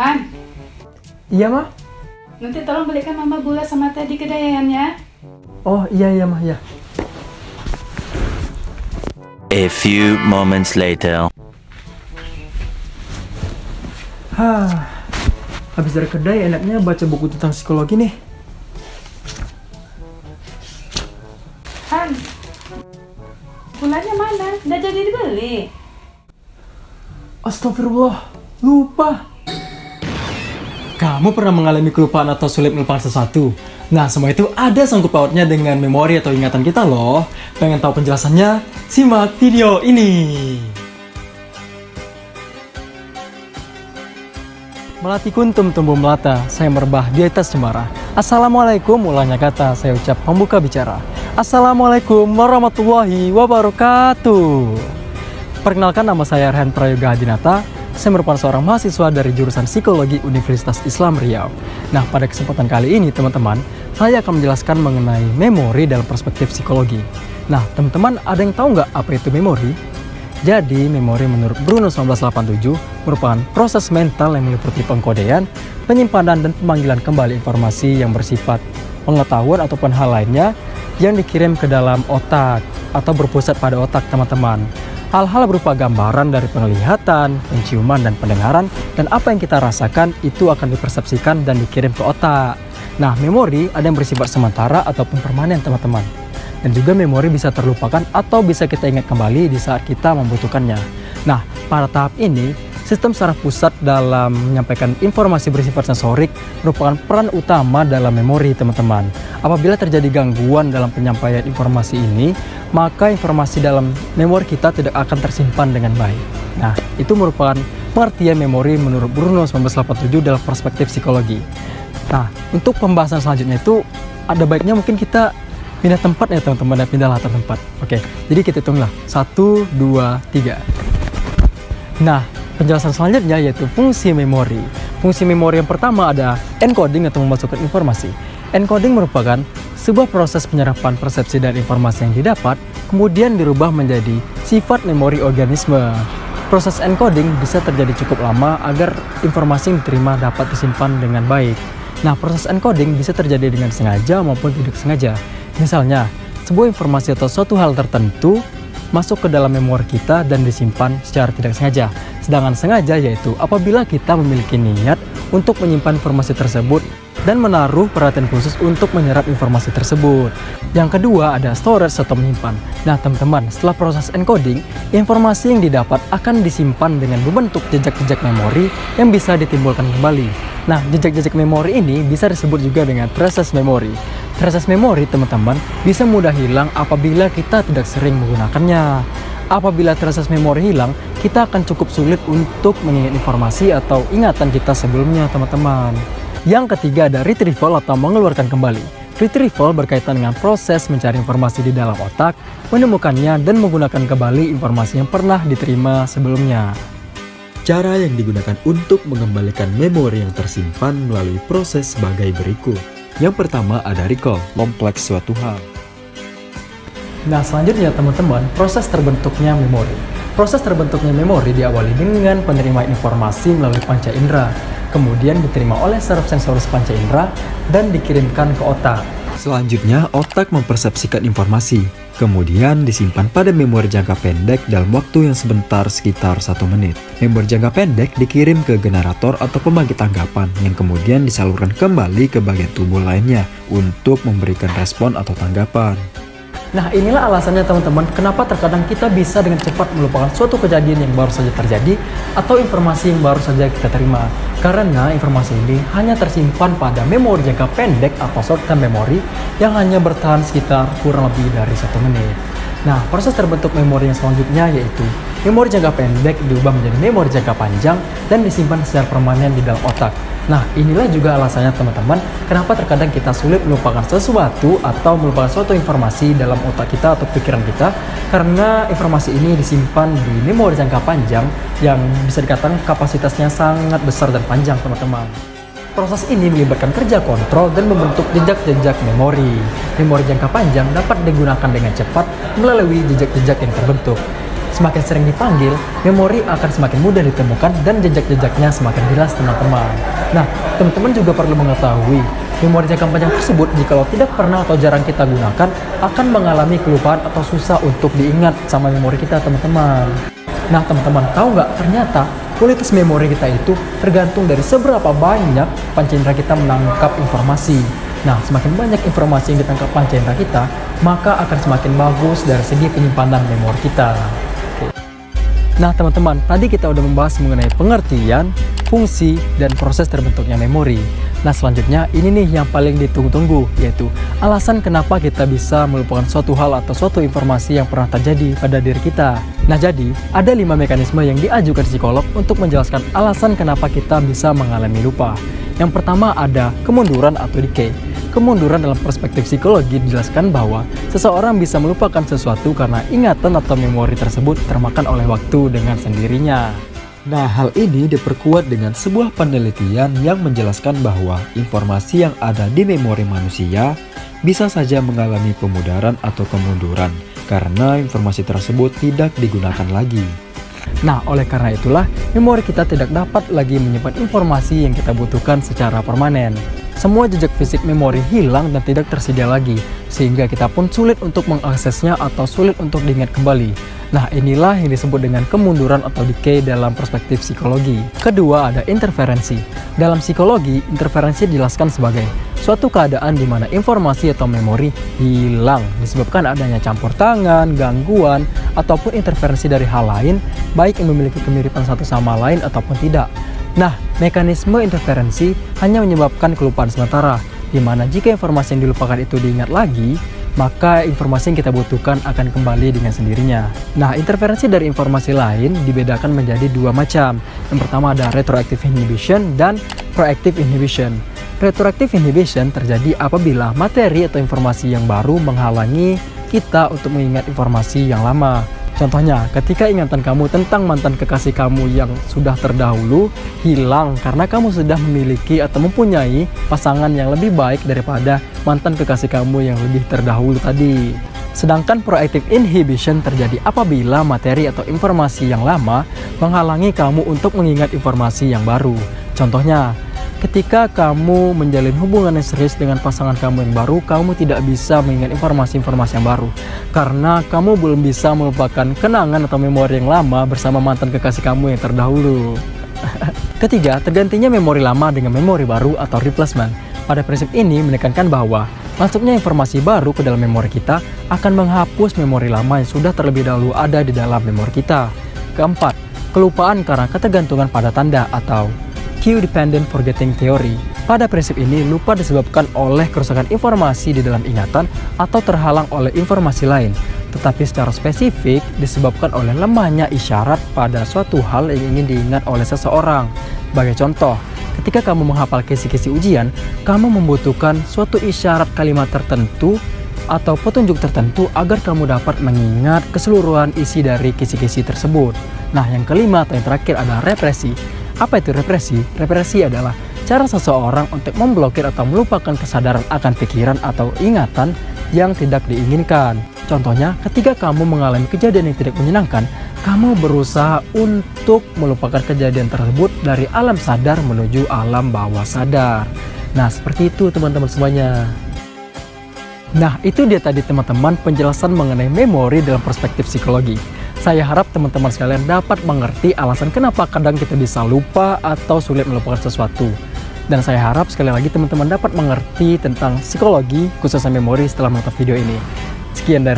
Han, Iya mah? nanti tolong belikan mama gula sama teh di kedai Yayan ya. Oh iya iya mah ya. A few moments later. Hah. Habis dari kedai enaknya baca buku tentang psikologi nih. Han, gulanya mana? Nggak jadi dibeli. Astagfirullah, lupa. Kamu pernah mengalami kelupaan atau sulit melupakan sesuatu? Nah, semua itu ada sangkut pautnya dengan memori atau ingatan kita loh. Pengen tahu penjelasannya? Simak video ini. Melati kuntum tumbuh melata, saya merebah di atas cemara. Assalamualaikum, ulangnya kata, saya ucap pembuka bicara. Assalamualaikum warahmatullahi wabarakatuh. Perkenalkan nama saya Rehan Prayoga Hadinata. Saya merupakan seorang mahasiswa dari jurusan Psikologi Universitas Islam Riau. Nah, pada kesempatan kali ini, teman-teman, saya akan menjelaskan mengenai memori dalam perspektif psikologi. Nah, teman-teman, ada yang tahu nggak apa itu memori? Jadi, memori menurut Bruno 1987 merupakan proses mental yang meliputi pengkodean, penyimpanan, dan pemanggilan kembali informasi yang bersifat pengetahuan ataupun hal lainnya yang dikirim ke dalam otak atau berpusat pada otak teman-teman. Hal-hal berupa gambaran dari penglihatan, penciuman, dan pendengaran, dan apa yang kita rasakan itu akan dipersepsikan dan dikirim ke otak. Nah, memori ada yang bersifat sementara ataupun permanen, teman-teman. Dan juga memori bisa terlupakan atau bisa kita ingat kembali di saat kita membutuhkannya. Nah, pada tahap ini, sistem saraf pusat dalam menyampaikan informasi bersifat sensorik merupakan peran utama dalam memori, teman-teman. Apabila terjadi gangguan dalam penyampaian informasi ini, maka informasi dalam memori kita tidak akan tersimpan dengan baik. Nah, itu merupakan pengertian memori menurut Bruno 1987 dalam perspektif psikologi. Nah, untuk pembahasan selanjutnya itu ada baiknya mungkin kita pindah tempat ya teman-teman, ya, pindah latar tempat. Oke, jadi kita hitunglah. Satu, dua, tiga. Nah, penjelasan selanjutnya yaitu fungsi memori. Fungsi memori yang pertama ada encoding atau memasukkan informasi. Encoding merupakan sebuah proses penyerapan persepsi dan informasi yang didapat, kemudian dirubah menjadi sifat memori organisme. Proses encoding bisa terjadi cukup lama agar informasi yang diterima dapat disimpan dengan baik. Nah, proses encoding bisa terjadi dengan sengaja maupun tidak sengaja. Misalnya, sebuah informasi atau suatu hal tertentu masuk ke dalam memori kita dan disimpan secara tidak sengaja. Sedangkan sengaja yaitu apabila kita memiliki niat untuk menyimpan informasi tersebut dan menaruh perhatian khusus untuk menyerap informasi tersebut. Yang kedua ada storage atau menyimpan. Nah teman-teman, setelah proses encoding, informasi yang didapat akan disimpan dengan membentuk jejak-jejak memori yang bisa ditimbulkan kembali. Nah, jejak-jejak memori ini bisa disebut juga dengan traces memory. Traces memory, teman-teman, bisa mudah hilang apabila kita tidak sering menggunakannya. Apabila traces memory hilang, kita akan cukup sulit untuk mengingat informasi atau ingatan kita sebelumnya, teman-teman. Yang ketiga ada retrieval atau mengeluarkan kembali. Retrieval berkaitan dengan proses mencari informasi di dalam otak, menemukannya, dan menggunakan kembali informasi yang pernah diterima sebelumnya. Cara yang digunakan untuk mengembalikan memori yang tersimpan melalui proses sebagai berikut. Yang pertama ada recall, kompleks suatu hal. Nah, selanjutnya teman-teman, proses terbentuknya memori. Proses terbentuknya memori diawali dengan penerimaan informasi melalui panca indera, kemudian diterima oleh saraf sensoris panca indera dan dikirimkan ke otak. Selanjutnya, otak mempersepsikan informasi, kemudian disimpan pada memori jangka pendek dalam waktu yang sebentar sekitar satu menit. Memori jangka pendek dikirim ke generator atau pembangkit tanggapan yang kemudian disalurkan kembali ke bagian tubuh lainnya untuk memberikan respon atau tanggapan. Nah inilah alasannya teman-teman kenapa terkadang kita bisa dengan cepat melupakan suatu kejadian yang baru saja terjadi atau informasi yang baru saja kita terima. Karena informasi ini hanya tersimpan pada memori jangka pendek atau short term memory yang hanya bertahan sekitar kurang lebih dari satu menit. Nah proses terbentuk memori yang selanjutnya yaitu memori jangka pendek diubah menjadi memori jangka panjang dan disimpan secara permanen di dalam otak. Nah, inilah juga alasannya teman-teman, kenapa terkadang kita sulit melupakan sesuatu atau melupakan suatu informasi dalam otak kita atau pikiran kita, karena informasi ini disimpan di memori jangka panjang yang bisa dikatakan kapasitasnya sangat besar dan panjang teman-teman. Proses ini melibatkan kerja kontrol dan membentuk jejak-jejak memori. Memori jangka panjang dapat digunakan dengan cepat melalui jejak-jejak yang terbentuk. Semakin sering dipanggil, memori akan semakin mudah ditemukan dan jejak-jejaknya semakin jelas teman-teman. Nah, teman-teman juga perlu mengetahui, memori jangka panjang tersebut jikalau tidak pernah atau jarang kita gunakan, akan mengalami kelupaan atau susah untuk diingat sama memori kita teman-teman. Nah, teman-teman tahu nggak ternyata kualitas memori kita itu tergantung dari seberapa banyak panca indera kita menangkap informasi. Nah, semakin banyak informasi yang ditangkap panca indera kita, maka akan semakin bagus dari segi penyimpanan memori kita. Nah, teman-teman, tadi kita udah membahas mengenai pengertian, fungsi, dan proses terbentuknya memori. Nah, selanjutnya ini nih yang paling ditunggu-tunggu, yaitu alasan kenapa kita bisa melupakan suatu hal atau suatu informasi yang pernah terjadi pada diri kita. Nah, jadi ada lima mekanisme yang diajukan psikolog untuk menjelaskan alasan kenapa kita bisa mengalami lupa. Yang pertama ada kemunduran atau decay. Kemunduran dalam perspektif psikologi dijelaskan bahwa seseorang bisa melupakan sesuatu karena ingatan atau memori tersebut termakan oleh waktu dengan sendirinya. Nah, hal ini diperkuat dengan sebuah penelitian yang menjelaskan bahwa informasi yang ada di memori manusia bisa saja mengalami pemudaran atau kemunduran karena informasi tersebut tidak digunakan lagi. Nah, oleh karena itulah, memori kita tidak dapat lagi menyimpan informasi yang kita butuhkan secara permanen semua jejak fisik memori hilang dan tidak tersedia lagi, sehingga kita pun sulit untuk mengaksesnya atau sulit untuk diingat kembali. Nah, inilah yang disebut dengan kemunduran atau decay dalam perspektif psikologi. Kedua, ada interferensi. Dalam psikologi, interferensi dijelaskan sebagai suatu keadaan di mana informasi atau memori hilang disebabkan adanya campur tangan, gangguan, ataupun interferensi dari hal lain, baik yang memiliki kemiripan satu sama lain ataupun tidak. Nah, mekanisme interferensi hanya menyebabkan kelupaan sementara, di mana jika informasi yang dilupakan itu diingat lagi, maka informasi yang kita butuhkan akan kembali dengan sendirinya. Nah, interferensi dari informasi lain dibedakan menjadi dua macam. Yang pertama ada retroactive inhibition dan proactive inhibition. Retroactive inhibition terjadi apabila materi atau informasi yang baru menghalangi kita untuk mengingat informasi yang lama. Contohnya, ketika ingatan kamu tentang mantan kekasih kamu yang sudah terdahulu hilang karena kamu sudah memiliki atau mempunyai pasangan yang lebih baik daripada mantan kekasih kamu yang lebih terdahulu tadi. Sedangkan proactive inhibition terjadi apabila materi atau informasi yang lama menghalangi kamu untuk mengingat informasi yang baru. Contohnya, Ketika kamu menjalin hubungan yang serius dengan pasangan kamu yang baru, kamu tidak bisa mengingat informasi-informasi yang baru. Karena kamu belum bisa melupakan kenangan atau memori yang lama bersama mantan kekasih kamu yang terdahulu. Ketiga, tergantinya memori lama dengan memori baru atau replacement. Pada prinsip ini menekankan bahwa masuknya informasi baru ke dalam memori kita akan menghapus memori lama yang sudah terlebih dahulu ada di dalam memori kita. Keempat, kelupaan karena ketergantungan pada tanda atau Q-dependent forgetting theory. Pada prinsip ini, lupa disebabkan oleh kerusakan informasi di dalam ingatan atau terhalang oleh informasi lain, tetapi secara spesifik disebabkan oleh lemahnya isyarat pada suatu hal yang ingin diingat oleh seseorang. Sebagai contoh, ketika kamu menghafal kisi-kisi ujian, kamu membutuhkan suatu isyarat kalimat tertentu atau petunjuk tertentu agar kamu dapat mengingat keseluruhan isi dari kisi-kisi tersebut. Nah, yang kelima atau yang terakhir adalah represi. Apa itu represi? Represi adalah cara seseorang untuk memblokir atau melupakan kesadaran akan pikiran atau ingatan yang tidak diinginkan. Contohnya, ketika kamu mengalami kejadian yang tidak menyenangkan, kamu berusaha untuk melupakan kejadian tersebut dari alam sadar menuju alam bawah sadar. Nah, seperti itu teman-teman semuanya. Nah, itu dia tadi teman-teman penjelasan mengenai memori dalam perspektif psikologi. Saya harap teman-teman sekalian dapat mengerti alasan kenapa kadang kita bisa lupa atau sulit melupakan sesuatu. Dan saya harap sekali lagi teman-teman dapat mengerti tentang psikologi khususnya memori setelah menonton video ini. Sekian dari